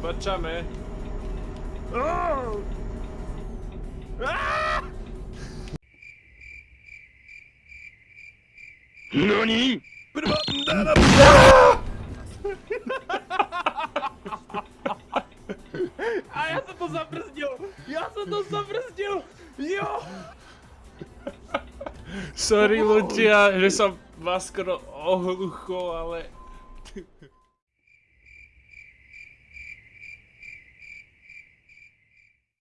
Zobaczamy. NANI?! Kurwa. A ja som to zabrzdil! Ja som to zabrzdil! Jo! Sorry ľudia, že som vás skoro ohluchol, ale...